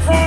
From